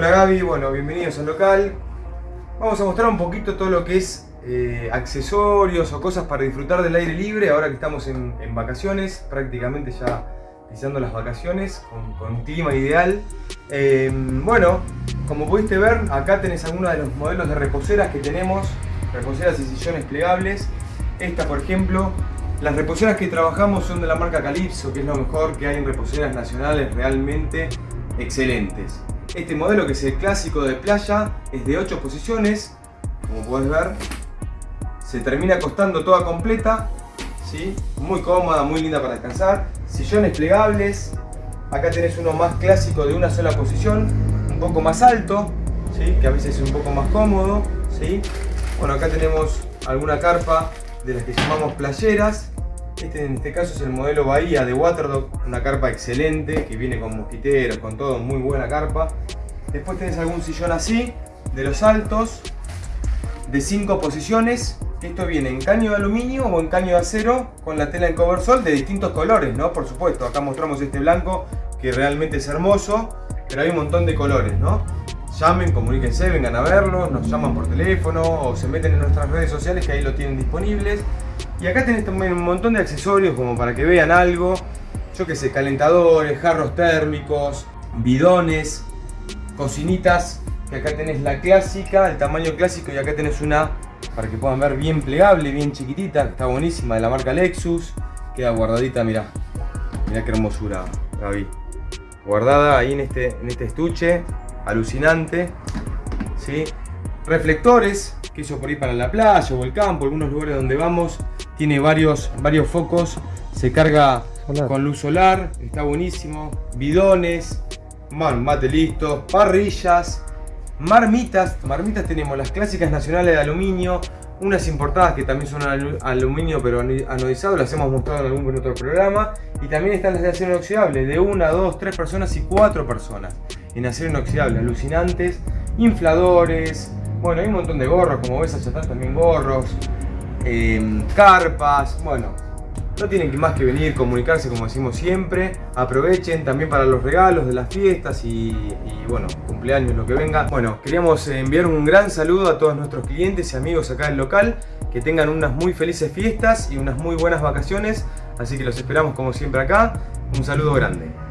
Hola Gaby, bueno, bienvenidos al local. Vamos a mostrar un poquito todo lo que es eh, accesorios o cosas para disfrutar del aire libre ahora que estamos en, vacaciones, prácticamente ya pisando las vacaciones con, un clima ideal. Eh, bueno, como pudiste ver, acá tenés algunos de los modelos de reposeras que tenemos, reposeras y sillones plegables. Esta, por ejemplo, las reposeras que trabajamos son de la marca Calypso, que es lo mejor que hay en reposeras nacionales realmente excelentes. Este modelo que es el clásico de playa es de 8 posiciones, como puedes ver. Se termina acostando toda completa, ¿sí? muy cómoda, muy linda para descansar. Sillones plegables, acá tenés uno más clásico de una sola posición, un poco más alto, ¿sí? que a veces es un poco más cómodo. ¿sí? Bueno, acá tenemos alguna carpa de las que llamamos playeras, este en este caso es el modelo Bahía de Waterdog, una carpa excelente que viene con mosquiteros, con todo, muy buena carpa. Después tenés algún sillón así, de los altos, de 5 posiciones. Esto viene en caño de aluminio o en caño de acero con la tela en coversol de distintos colores, ¿no? Por supuesto, acá mostramos este blanco que realmente es hermoso, pero hay un montón de colores, ¿no? Llamen, comuníquense, vengan a verlo, nos llaman por teléfono o se meten en nuestras redes sociales que ahí lo tienen disponibles. Y acá tenés también un montón de accesorios como para que vean algo. Yo que sé, calentadores, jarros térmicos, bidones, cocinitas. Que acá tenés la clásica, el tamaño clásico y acá tenés una para que puedan ver bien plegable, bien chiquitita. Está buenísima, de la marca Lexus. Queda guardadita, mirá. Mirá qué hermosura, Gaby. Guardada ahí en este, en este estuche. Alucinante. ¿sí? Reflectores, que eso por ir para la playa o el campo, algunos lugares donde vamos tiene varios, varios focos, se carga con luz solar, está buenísimo, bidones, mate listo, parrillas, marmitas, marmitas tenemos las clásicas nacionales de aluminio, unas importadas que también son aluminio pero anodizado, las hemos mostrado en algún otro programa, y también están las de acero inoxidable, de una, dos, tres personas y cuatro personas en acero inoxidable, alucinantes, infladores, bueno, hay un montón de gorros, como ves allá están también gorros, Em, carpas, bueno, no tienen más que venir, comunicarse como decimos siempre, aprovechen también para los regalos de las fiestas y, bueno, cumpleaños, lo que venga. Bueno, queríamos enviar un gran saludo a todos nuestros clientes y amigos acá del local, que tengan unas muy felices fiestas y unas muy buenas vacaciones, así que los esperamos como siempre acá, un saludo grande.